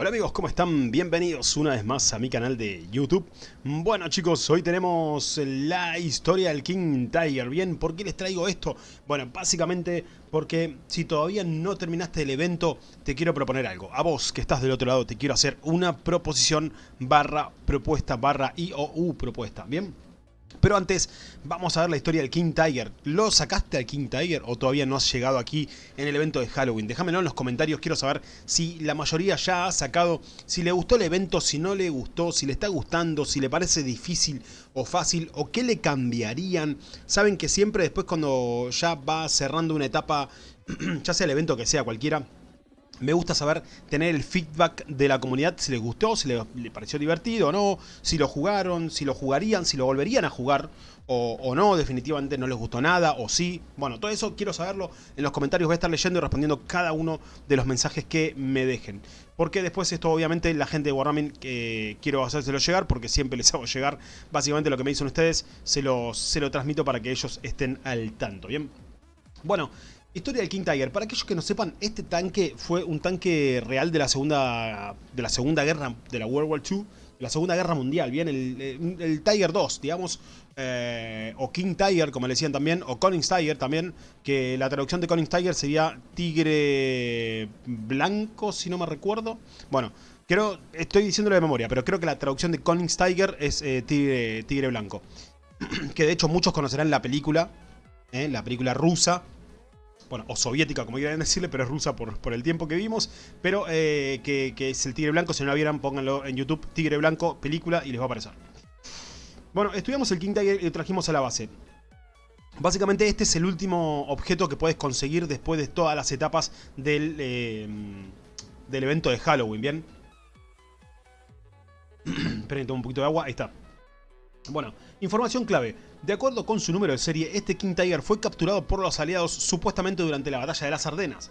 Hola amigos, ¿cómo están? Bienvenidos una vez más a mi canal de YouTube. Bueno chicos, hoy tenemos la historia del King Tiger. Bien, ¿por qué les traigo esto? Bueno, básicamente porque si todavía no terminaste el evento, te quiero proponer algo. A vos que estás del otro lado, te quiero hacer una proposición barra propuesta barra IOU propuesta. Bien, pero antes, vamos a ver la historia del King Tiger. ¿Lo sacaste al King Tiger o todavía no has llegado aquí en el evento de Halloween? Déjamelo en los comentarios, quiero saber si la mayoría ya ha sacado, si le gustó el evento, si no le gustó, si le está gustando, si le parece difícil o fácil, o qué le cambiarían. Saben que siempre después cuando ya va cerrando una etapa, ya sea el evento que sea cualquiera, me gusta saber tener el feedback de la comunidad, si les gustó, si les, pareció divertido o no, si lo jugaron, si lo jugarían, si lo volverían a jugar o, no, definitivamente no les gustó nada o sí. Bueno, todo eso quiero saberlo en los comentarios, voy a estar leyendo y respondiendo cada uno de los mensajes que me dejen. Porque después esto obviamente la gente de Wargaming eh, quiero hacérselo llegar porque siempre les hago llegar básicamente lo que me dicen ustedes, se lo, se lo transmito para que ellos estén al tanto, ¿bien? Bueno, Historia del King Tiger. Para aquellos que no sepan, este tanque fue un tanque real de la segunda, de la segunda guerra, de la World War II, la segunda guerra mundial, bien, el, Tiger 2, digamos, eh, o King Tiger, como le decían también, o Collins Tiger también, que la traducción de Collins Tiger sería tigre blanco, si no me recuerdo. Bueno, creo, estoy diciéndolo de memoria, pero creo que la traducción de Collins Tiger es eh, tigre, tigre blanco. que de hecho muchos conocerán la película, eh, la película rusa, bueno, o soviética como quieran decirle, pero es rusa por, por el tiempo que vimos, pero eh, que, es el Tigre Blanco, si no la vieran pónganlo en YouTube, Tigre Blanco, película, y les va a aparecer. Bueno, estudiamos el King Tiger y lo trajimos a la base. Básicamente este es el último objeto que puedes conseguir después de todas las etapas del, eh, del evento de Halloween, ¿bien? Esperen, un poquito de agua, ahí está. Bueno, información clave. De acuerdo con su número de serie, este King Tiger fue capturado por los aliados supuestamente durante la batalla de las Ardenas.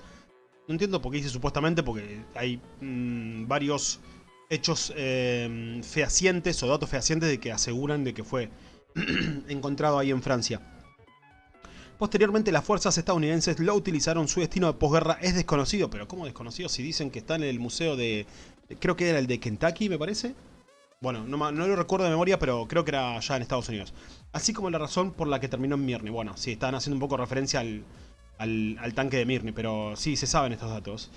No entiendo por qué dice supuestamente, porque hay mm, varios hechos eh, fehacientes o datos fehacientes de que aseguran de que fue encontrado ahí en Francia. Posteriormente las fuerzas estadounidenses lo utilizaron, su destino de posguerra es desconocido, pero ¿cómo desconocido? Si dicen que está en el museo de... creo que era el de Kentucky, me parece. Bueno, no, lo recuerdo de memoria, pero creo que era ya en Estados Unidos. Así como la razón por la que terminó en Mirny. Bueno, sí, están haciendo un poco referencia al, al, tanque de Mirny, pero sí, se saben estos datos.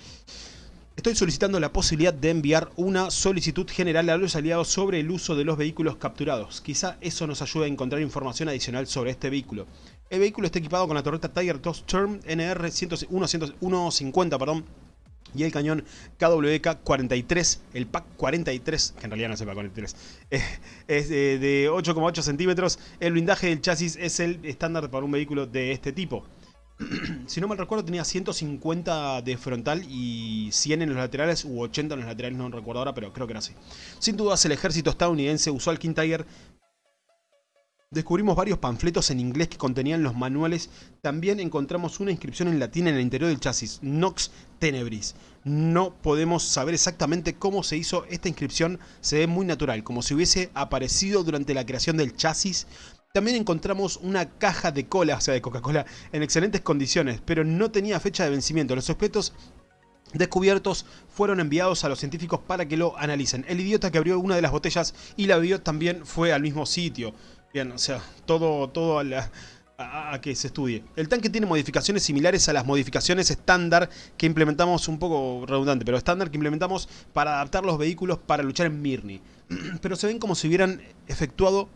Estoy solicitando la posibilidad de enviar una solicitud general a los aliados sobre el uso de los vehículos capturados. Quizá eso nos ayude a encontrar información adicional sobre este vehículo. El vehículo está equipado con la torreta Tiger 2 Term NR 150, perdón, y el cañón KWK-43, el PAC 43, que en realidad no es el PAC 43, es de 8,8 centímetros. El blindaje del chasis es el estándar para un vehículo de este tipo. si no mal recuerdo tenía 150 de frontal y 100 en los laterales u 80 en los laterales, no recuerdo ahora, pero creo que era así. Sin dudas el ejército estadounidense usó al King Tiger Descubrimos varios panfletos en inglés que contenían los manuales. También encontramos una inscripción en latín en el interior del chasis, Nox Tenebris. No podemos saber exactamente cómo se hizo esta inscripción, se ve muy natural, como si hubiese aparecido durante la creación del chasis. También encontramos una caja de cola, o sea de Coca-Cola, en excelentes condiciones, pero no tenía fecha de vencimiento. Los objetos descubiertos fueron enviados a los científicos para que lo analicen. El idiota que abrió una de las botellas y la bebió también fue al mismo sitio. Bien, o sea, todo, todo a, que se estudie. El tanque tiene modificaciones similares a las modificaciones estándar que implementamos, un poco redundante, pero estándar que implementamos para adaptar los vehículos para luchar en Mirny. Pero se ven como si hubieran efectuado,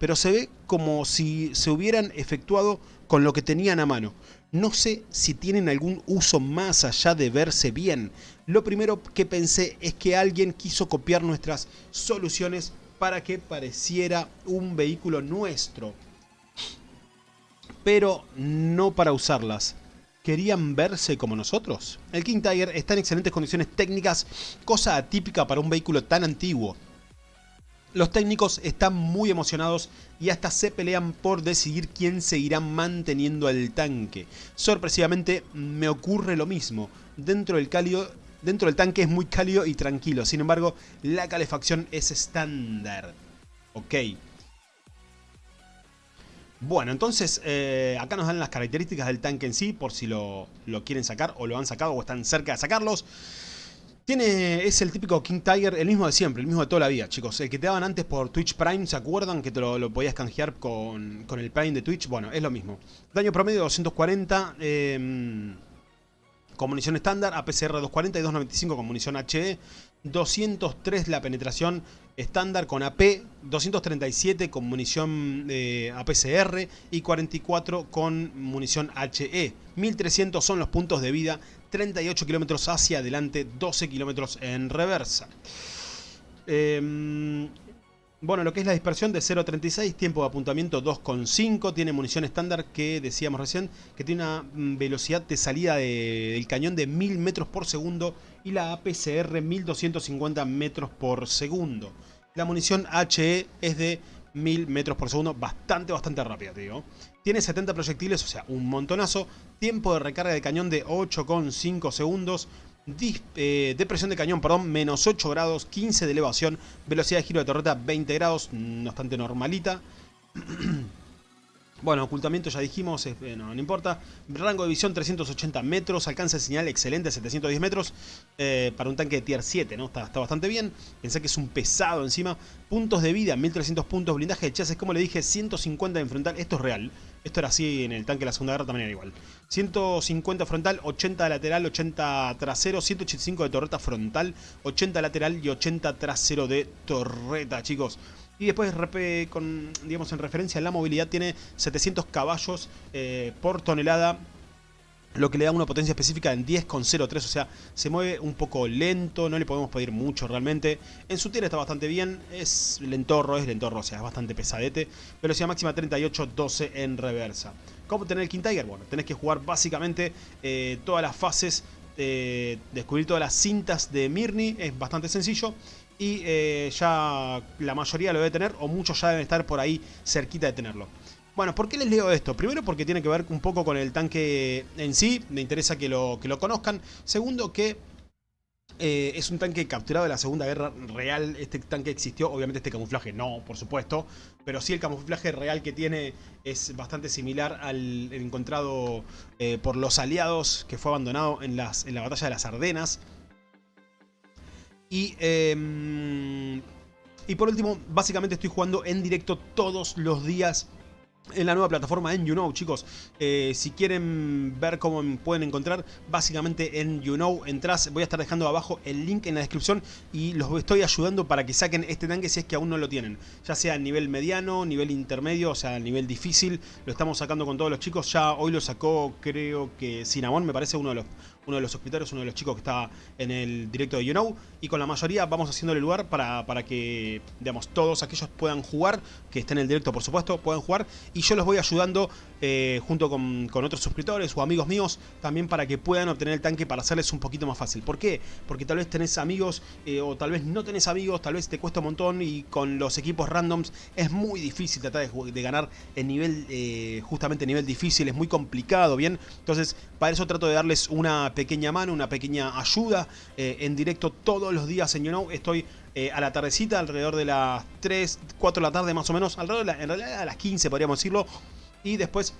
pero se ve como si se hubieran efectuado con lo que tenían a mano. No sé si tienen algún uso más allá de verse bien. Lo primero que pensé es que alguien quiso copiar nuestras soluciones para que pareciera un vehículo nuestro. Pero no para usarlas. ¿Querían verse como nosotros? El King Tiger está en excelentes condiciones técnicas, cosa atípica para un vehículo tan antiguo. Los técnicos están muy emocionados y hasta se pelean por decidir quién seguirá manteniendo el tanque. Sorpresivamente me ocurre lo mismo. Dentro del cálido Dentro del tanque es muy cálido y tranquilo, sin embargo, la calefacción es estándar. Ok. Bueno, entonces eh, acá nos dan las características del tanque en sí, por si lo, quieren sacar o lo han sacado o están cerca de sacarlos. Tiene, es el típico King Tiger, el mismo de siempre, el mismo de toda la vida, chicos. El que te daban antes por Twitch Prime, ¿se acuerdan? Que te lo, podías canjear con, con, el Prime de Twitch. Bueno, es lo mismo. Daño promedio 240 eh, con munición estándar, APCR 240 y 295 con munición HE. 203 la penetración estándar con AP, 237 con munición eh, APCR y 44 con munición HE. 1300 son los puntos de vida, 38 kilómetros hacia adelante, 12 kilómetros en reversa. Em, bueno, lo que es la dispersión de 0.36, tiempo de apuntamiento 2.5, tiene munición estándar que decíamos recién, que tiene una mm, velocidad de salida del cañón de 1000 metros por segundo y la APCR 1250 metros por segundo. La munición HE es de 1000 metros por segundo, bastante, bastante rápida, digo. Tiene 70 proyectiles, o sea, un montonazo. Tiempo de recarga de cañón de 8,5 segundos. Eh, depresión de cañón, perdón, menos 8 grados, 15 de elevación, velocidad de giro de torreta 20 grados, bastante normalita. Bueno, ocultamiento ya dijimos, eh, no, importa. Rango de visión 380 metros, alcance de señal excelente, 710 metros. Eh, para un tanque de tier 7, ¿no? Está, está, bastante bien. Pensé que es un pesado encima. Puntos de vida, 1300 puntos. Blindaje de chasis, como le dije, 150 en frontal. Esto es real. Esto era así en el tanque de la Segunda Guerra, también era igual. 150 frontal, 80 lateral, 80 trasero, 185 de torreta frontal, 80 lateral y 80 trasero de torreta, chicos. Y después, con, digamos, en referencia a la movilidad, tiene 700 caballos eh, por tonelada lo que le da una potencia específica en 10,03, o sea, se mueve un poco lento, no le podemos pedir mucho realmente. En su tierra está bastante bien, es lentorro, es lentorro, o sea, es bastante pesadete. Velocidad máxima 38,12 en reversa. ¿Cómo tener el King Tiger? Bueno, tenés que jugar básicamente eh, todas las fases, eh, descubrir todas las cintas de Mirni, es bastante sencillo y eh, ya la mayoría lo debe tener o muchos ya deben estar por ahí cerquita de tenerlo. Bueno, ¿por qué les leo esto? Primero porque tiene que ver un poco con el tanque en sí, me interesa que lo, que lo conozcan. Segundo que eh, es un tanque capturado de la Segunda Guerra Real. Este tanque existió, obviamente este camuflaje no, por supuesto. Pero sí el camuflaje real que tiene es bastante similar al encontrado eh, por los aliados que fue abandonado en, las, en la batalla de las Ardenas. Y, em, y por último, básicamente estoy jugando en directo todos los días en la nueva plataforma en YouKnow, chicos. Eh, si quieren ver cómo pueden encontrar, básicamente en YouKnow entras, voy a estar dejando abajo el link en la descripción y los estoy ayudando para que saquen este tanque si es que aún no lo tienen. Ya sea a nivel mediano, nivel intermedio, o sea, a nivel difícil, lo estamos sacando con todos los chicos. Ya hoy lo sacó, creo que Cinnamon, me parece uno de los uno de los suscriptores, uno de los chicos que está en el directo de YouKnow. Y con la mayoría vamos haciéndole lugar para, para que, digamos, todos aquellos puedan jugar, que estén en el directo por supuesto, puedan jugar. Y yo los voy ayudando eh, junto con, otros suscriptores o amigos míos también para que puedan obtener el tanque para hacerles un poquito más fácil. ¿Por qué? Porque tal vez tenés amigos eh, o tal vez no tenés amigos, tal vez te cuesta un montón y con los equipos randoms es muy difícil tratar de, ganar en nivel, eh, justamente nivel difícil, es muy complicado, ¿bien? Entonces, para eso trato de darles una pequeña mano, una pequeña ayuda en directo todos los días en YouKnow. Estoy eh, a la tardecita, alrededor de las 3, 4 de la tarde más o menos, alrededor de en realidad a las 15 podríamos decirlo. Y después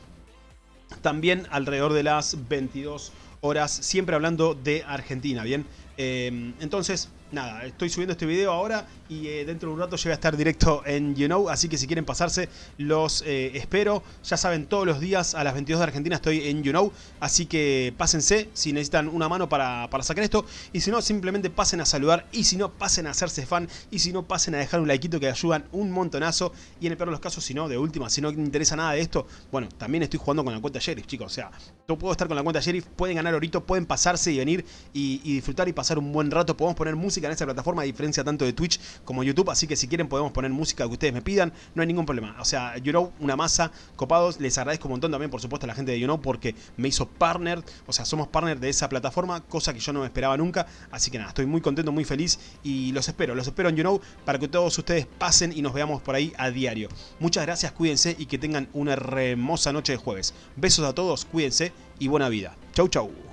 también alrededor de las 22 horas, siempre hablando de Argentina, ¿bien? Eh, entonces, nada, estoy subiendo este video ahora y eh, dentro de un rato llega a estar directo en YouKnow, así que si quieren pasarse, los eh, espero. Ya saben, todos los días a las 22 de Argentina estoy en YouKnow, así que pásense si necesitan una mano para, sacar esto. Y si no, simplemente pasen a saludar y si no, pasen a hacerse fan y si no, pasen a dejar un likeito que ayudan un montonazo. Y en el peor de los casos, si no, de última, si no interesa nada de esto, bueno, también estoy jugando con la cuenta Sheriff, chicos. O sea, yo puedo estar con la cuenta Sheriff, pueden ganar ahorita, pueden pasarse y venir y disfrutar y pasar un buen rato. Podemos poner música en esta plataforma, diferencia tanto de Twitch como YouTube así que si quieren podemos poner música que ustedes me pidan, no hay ningún problema. O sea, YouKnow, una masa, copados, les agradezco un montón también, por supuesto, a la gente de YouKnow porque me hizo partner, o sea, somos partner de esa plataforma, cosa que yo no me esperaba nunca, así que nada, estoy muy contento, muy feliz y los espero, los espero en YouKnow para que todos ustedes pasen y nos veamos por ahí a diario. Muchas gracias, cuídense y que tengan una hermosa noche de jueves. Besos a todos, cuídense y buena vida. Chau, chau.